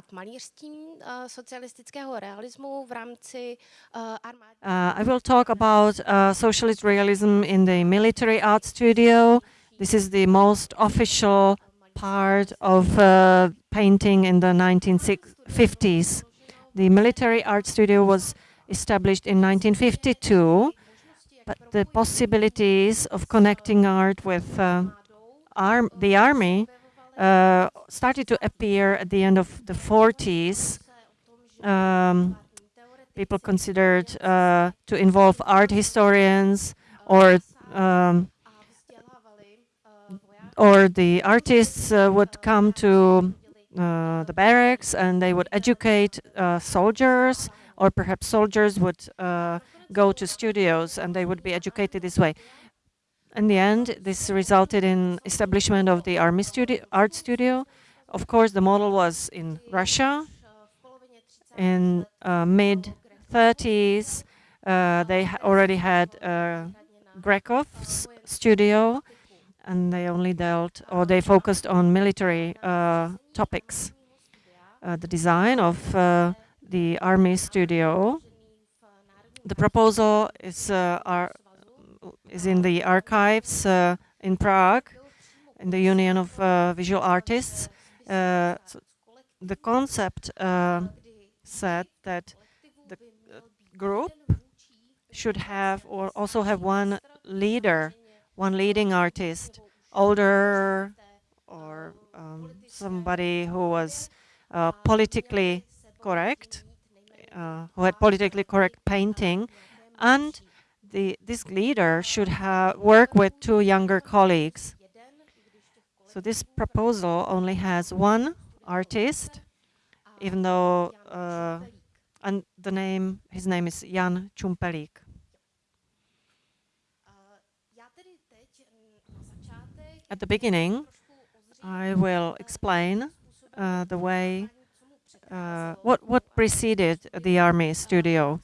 zabývat malířstvím uh, I will talk about uh, socialist realism in the military art studio. This is the most official part of uh, painting in the 1950s. The military art studio was established in 1952, but the possibilities of connecting art with uh, arm the army started to appear at the end of the 40s. Um, people considered uh, to involve art historians or um, or the artists uh, would come to uh, the barracks and they would educate uh, soldiers or perhaps soldiers would uh, go to studios and they would be educated this way. In the end, this resulted in establishment of the army studio, art studio. Of course, the model was in Russia. In uh, mid 30s, uh, they ha already had Grekov's studio, and they only dealt or they focused on military uh, topics. Uh, the design of uh, the army studio, the proposal is, are, is in the archives in Prague, in the Union of Visual Artists. So the concept said that the group should have or also have one leader one leading artist, older or um, somebody who was uh, politically correct, uh, who had politically correct painting, and the, this leader should have work with two younger colleagues. So this proposal only has one artist, even though, uh, and the name, his name is Jan Čumpelík. At the beginning, I will explain uh, the way, uh, what, what preceded the army studio.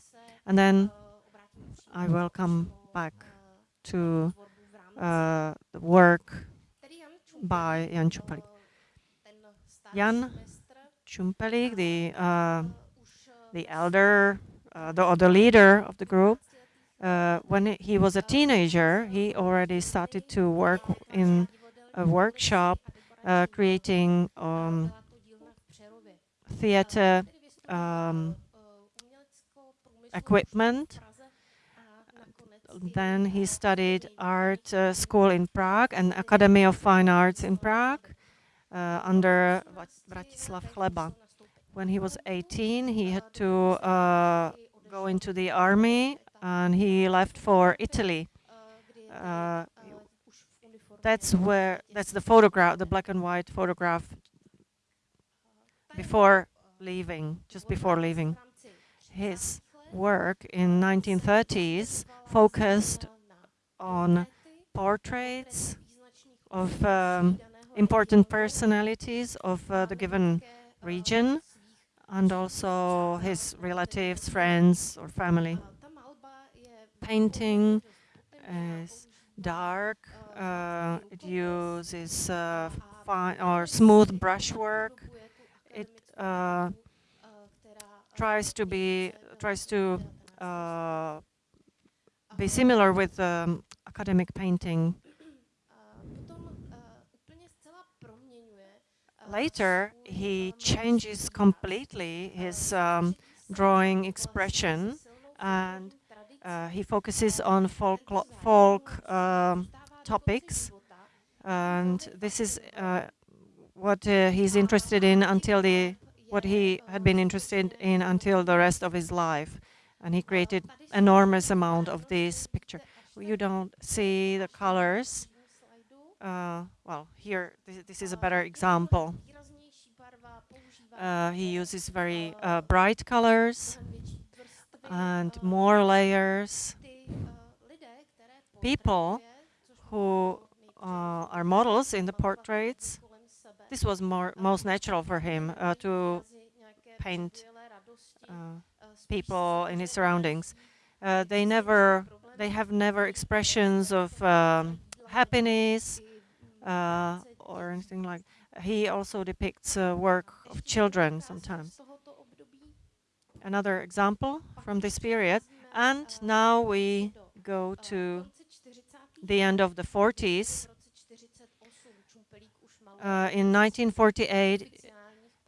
And then I will come back to uh, the work by Jan Čumpelík. Jan Čumpelík, the, uh, the elder, uh, the, or the leader of the group, uh, when he was a teenager, he already started to work in a workshop uh, creating um, theater um, equipment. Then he studied art uh, school in Prague and Academy of Fine Arts in Prague uh, under Vratislav Nechleba. When he was 18, he had to uh, go into the army and he left for Italy. Uh, that's where, that's the photograph, the black and white photograph before leaving, just before leaving. His work in 1930s focused on portraits of um, important personalities of uh, the given region and also his relatives, friends or family. Painting is dark, uh, it uses uh, fine or smooth brushwork. It uh, tries to be tries to uh, be similar with um, academic painting. Later, he changes completely his um, drawing expression and uh, he focuses on folk, folk um, topics. And this is uh, what uh, he's interested in until the, what he had been interested in until the rest of his life. And he created enormous amount of this picture. You don't see the colors. Uh, well, here, this, this, is a better example. Uh, he uses very uh, bright colors and more layers. People who uh, are models in the portraits, this was more most natural for him uh, to paint uh, people in his surroundings. Uh, they never, they have never expressions of um, happiness uh, or anything like. He also depicts uh, work of children sometimes. Another example from this period. And now we go to the end of the 40s. Uh, in 1948,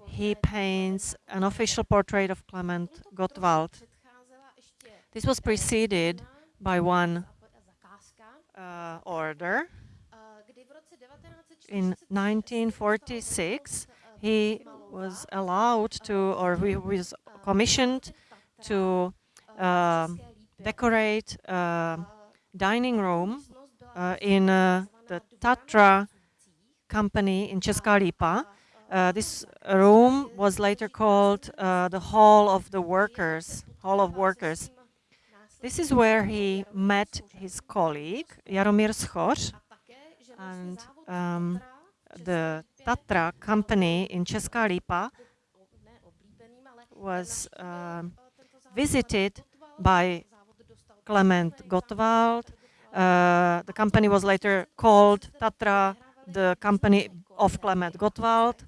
he paints an official portrait of Klement Gottwald. This was preceded by one uh, order. In 1946, he was allowed to, or he was commissioned to uh, decorate a dining room uh, in uh, the Tatra company in Česká Lípa. Uh, this room was later called uh, the Hall of the Workers, Hall of Workers. This is where he met his colleague, Jaromír Schoř, and um, the Tatra company in Česká Lípa was uh, visited by Klement Gottwald. Uh, the company was later called Tatra, the company of Klement Gottwald,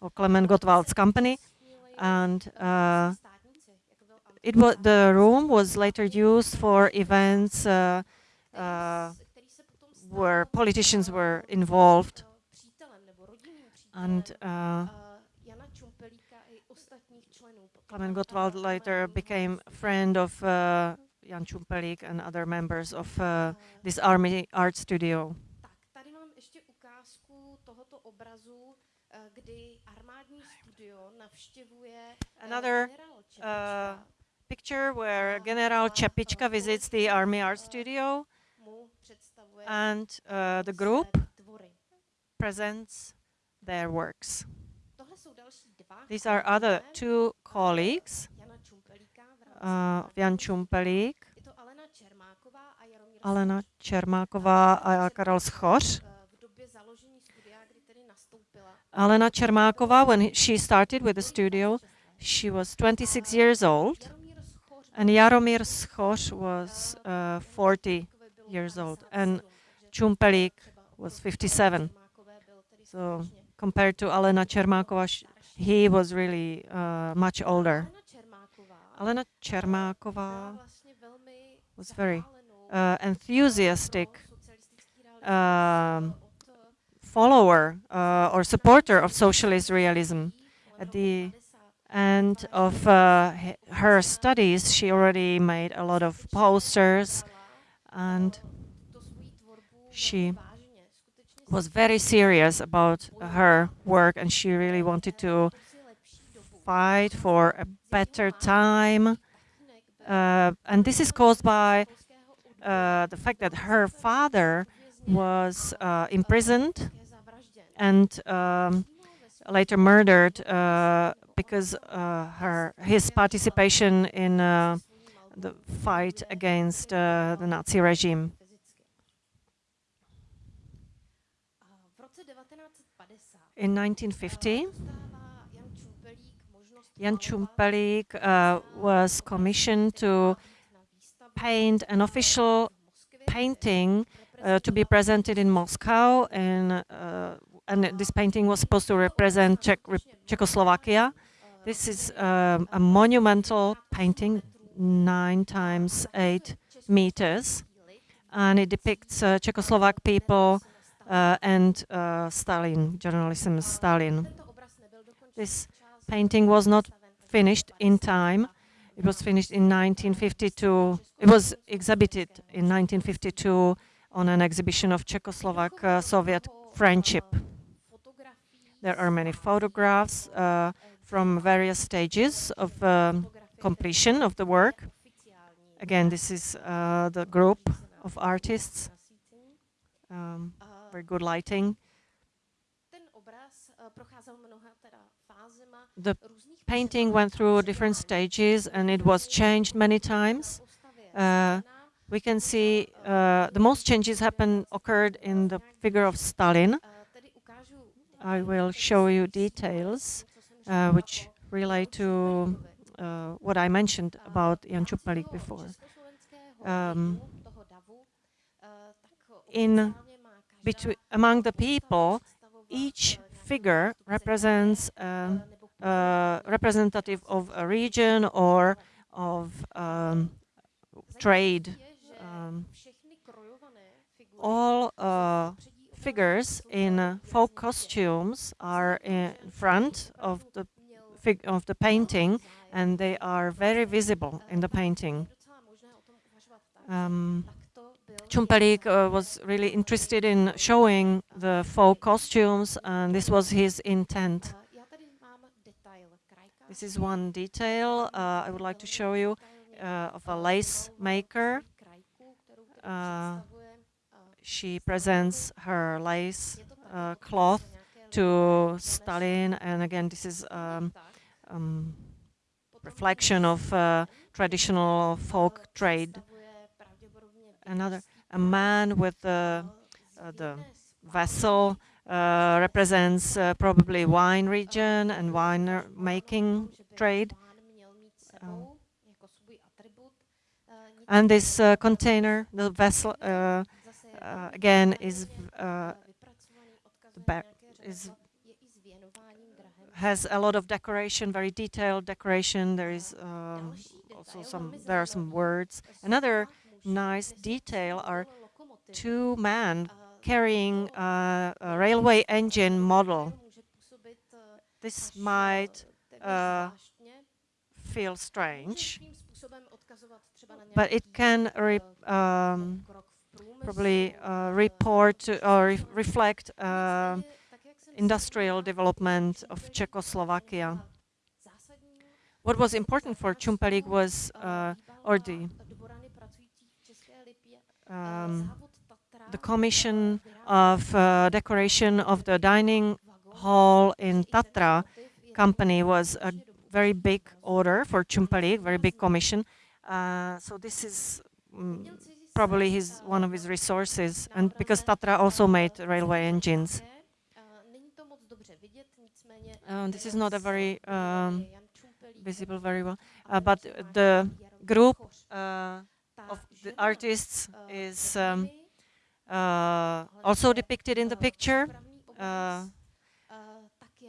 or Klement Gottwald's company. And uh, it was the room was later used for events uh, uh, where politicians were involved. And uh, Klement Gottwald later became a friend of uh, Jan Čumpelík and other members of uh, this army art studio. Another uh, picture where General Čepička visits the Army Art Studio and uh, the group presents their works. These are other two colleagues, uh, Jan Čumpelík, Alena Čermáková a Karel Schoř. Alena Čermáková, when she started with the studio, she was 26 years old. And Jaromír Schoř was uh, 40 years old, and Čumpelík was 57. So compared to Alena Čermáková, he was really uh, much older. Alena Čermáková was very uh, enthusiastic um, follower uh, or supporter of socialist realism. At the and of uh, her studies, she already made a lot of posters and she was very serious about her work and she really wanted to fight for a better time. Uh, and this is caused by uh, the fact that her father was uh, imprisoned and um, later murdered uh, because uh, her his participation in uh, the fight against uh, the Nazi regime. In 1950, Jan Čumpelík was commissioned to paint an official painting uh, to be presented in Moscow, uh, and this painting was supposed to represent Czech, Czechoslovakia. This is um, a monumental painting, nine times eight meters, and it depicts uh, Czechoslovak people uh, and uh, Stalin, generalissimo Stalin. This painting was not finished in time. It was finished in 1952. It was exhibited in 1952 on an exhibition of Czechoslovak-Soviet uh, friendship. There are many photographs uh, from various stages of um, completion of the work. Again, this is uh, the group of artists. Um, very good lighting. The painting went through different stages and it was changed many times. Uh, we can see uh, the most changes happened occurred in the figure of Stalin. I will show you details uh, which relate to uh, what I mentioned about Jan Čumpelík before. Um, in between among the people, each figure represents a representative of a region or of um, trade. Um, all uh, figures in uh, folk costumes are in front of the of the painting, and they are very visible in the painting. Um, uh, was really interested in showing the folk costumes, and this was his intent. This is one detail uh, I would like to show you uh, of a lace maker. She presents her lace uh, cloth to Stalin, and again, this is um, um, reflection of uh, traditional folk trade. Another, a man with the, uh, the vessel uh, represents uh, probably wine region and wine making trade. Um, and this uh, container, the vessel, uh, again is uh, is has a lot of decoration, very detailed decoration. There is um, also some, there are some words. Another nice detail are two men carrying uh, a railway engine model. This might uh, feel strange, but it can um, probably uh, report or re reflect uh, industrial development of Czechoslovakia. What was important for Čumpelík was, uh, or the, um, the commission of uh, decoration of the dining hall in Tatra company was a very big order for Čumpelík, very big commission. Uh, so this is um, probably his one of his resources, and because Tatra also made railway engines. Uh, this is not a very um, visible very well, uh, but the group uh, of the artists is um, uh, also depicted in the picture. Uh,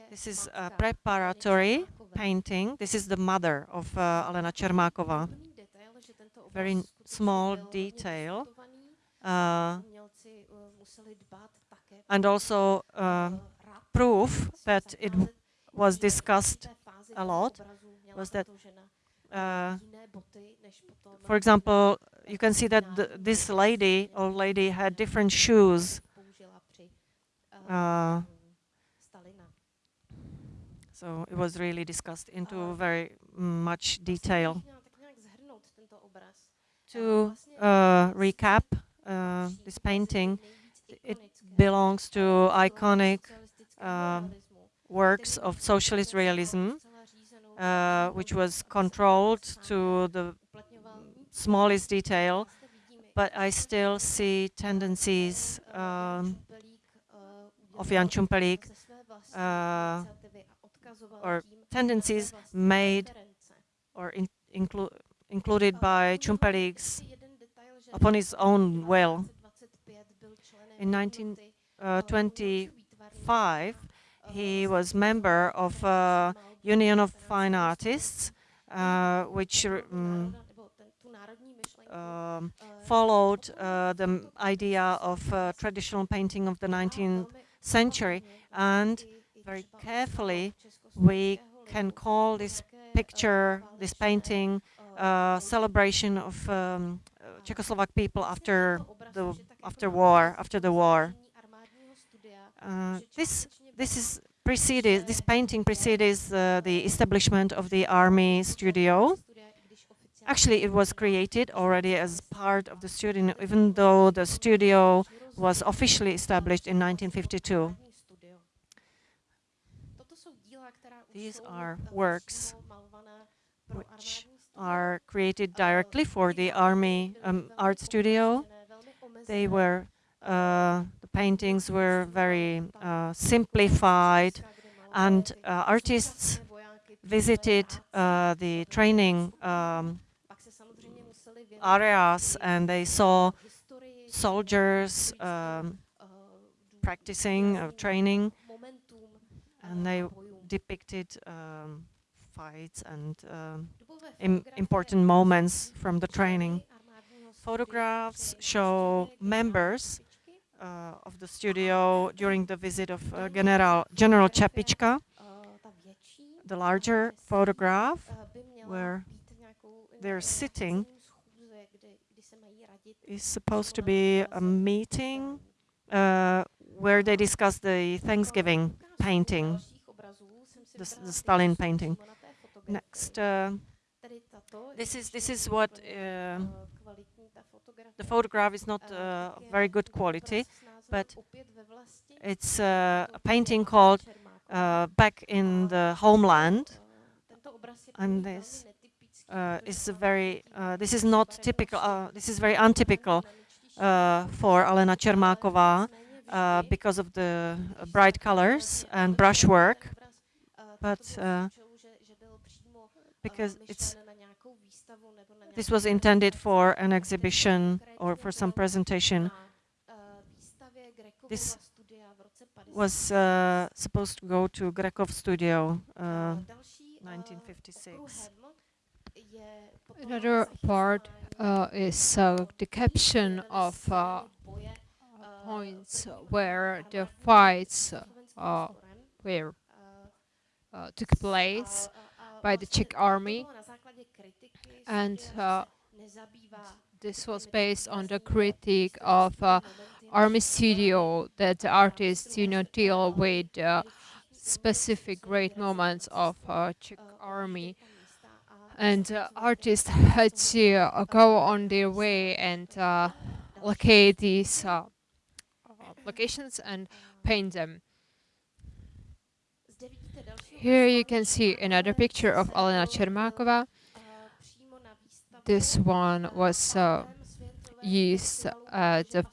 this is a preparatory painting. This is the mother of uh, Alena Čermáková very small detail. Uh, and also uh, proof that it was discussed a lot was that, uh, for example, you can see that this lady, old lady, had different shoes. Uh, so it was really discussed into very much detail to uh, recap uh, this painting, it belongs to iconic uh, works of socialist realism, uh, which was controlled to the smallest detail, but I still see tendencies um, of Jan Čumpelík uh, or tendencies made or include included by Čumpelík's upon his own will. In 1925, uh, he was member of uh, Union of Fine Artists, uh, which um, um, followed uh, the idea of uh, traditional painting of the 19th century. And very carefully, we can call this picture, this painting, uh, celebration of um, Czechoslovak people after the after war, after the war. Uh, this this is preceded. This painting precedes uh, the establishment of the army studio. Actually, it was created already as part of the studio, even though the studio was officially established in 1952. These are works which are created directly for the Army um, Art Studio. They were, uh, the paintings were very uh, simplified and uh, artists visited uh, the training um, areas and they saw soldiers um, practicing or training and they depicted um, fights and um, Im important moments from the training. Photographs show members uh, of the studio during the visit of uh, General, General Čepička. The larger photograph where they're sitting is supposed to be a meeting uh, where they discuss the Thanksgiving painting, the, the Stalin painting. Next, uh, this is this is what uh, the photograph is not uh, very good quality, but it's uh, a painting called uh, "Back in the Homeland," and this uh, is very. this is not typical. this is very untypical for Alena Čermáková because of the bright colors and brushwork, but because it's this was intended for an exhibition or for some presentation. This was uh, supposed to go to Grekov studio, uh, 1956. Another part uh, is uh, the caption of uh, points where the fights uh, were took place by the Czech army and uh, this was based on the critique of uh, army studio that the artists do not deal with uh, specific great moments of uh, Czech army and uh, artists had to uh, go on their way and locate these locations and paint them. Here you can see another picture of Alena Čermáková. This one was uh, used at the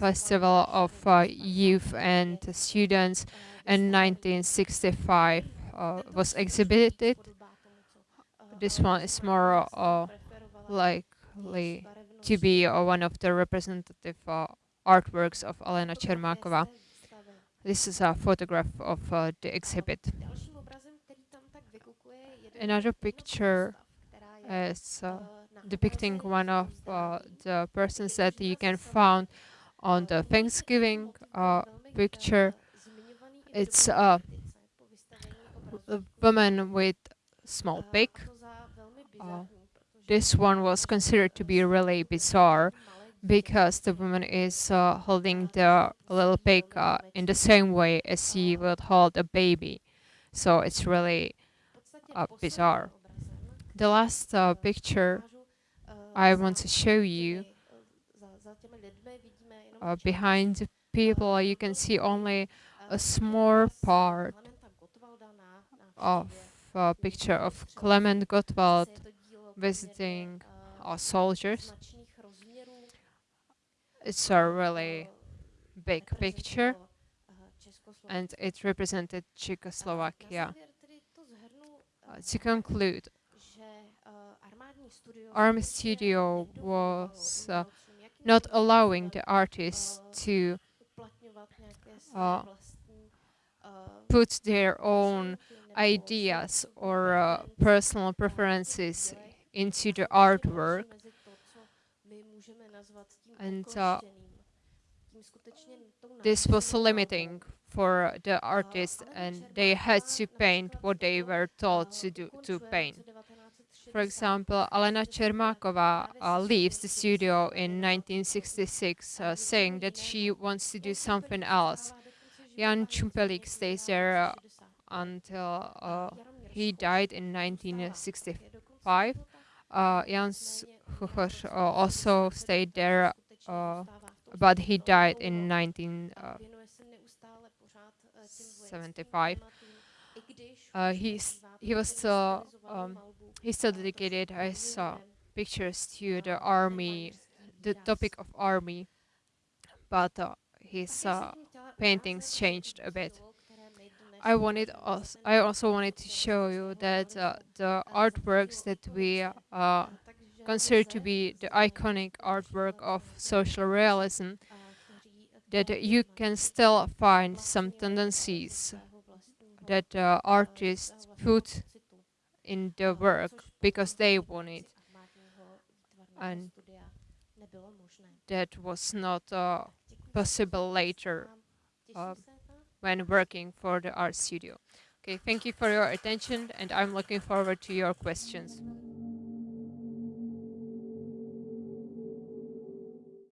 Festival of uh, Youth and Students in 1965. Uh, was exhibited. This one is more uh, likely to be uh, one of the representative uh, artworks of Alena Čermáková. This is a photograph of the exhibit. Another picture is depicting one of uh, the persons that you can find on the Thanksgiving uh, picture. It's uh, a woman with small pig. Uh, this one was considered to be really bizarre because the woman is uh, holding the little pig uh, in the same way as she would hold a baby. So it's really bizarre. The last picture I want to show you uh, behind people you can see only a small part of a picture of Klement Gottwald visiting our soldiers. It's a really big picture and it represented Czechoslovakia. Uh, to conclude, Army Studio was uh, not allowing the artists to uh, put their own ideas or uh, personal preferences into the artwork. And uh, this was limiting for the artists and they had to paint what they were told to do to paint. For example, Alena Čermáková uh, leaves the studio in 1966, uh, saying that she wants to do something else. Jan Čumpelík stays there uh, until uh, he died in 1965. Uh, Jan Huchor uh, also stayed there, but he died in 1975. he's, he was still um, he still dedicated I saw pictures to the army, the topic of army, but uh, his uh, paintings changed a bit. I wanted also, I also wanted to show you that uh, the artworks that we uh, consider to be the iconic artwork of social realism, that you can still find some tendencies that uh, artists put in the work because they want it. And that was not uh, possible later uh, when working for the art studio. Okay, thank you for your attention and I'm looking forward to your questions.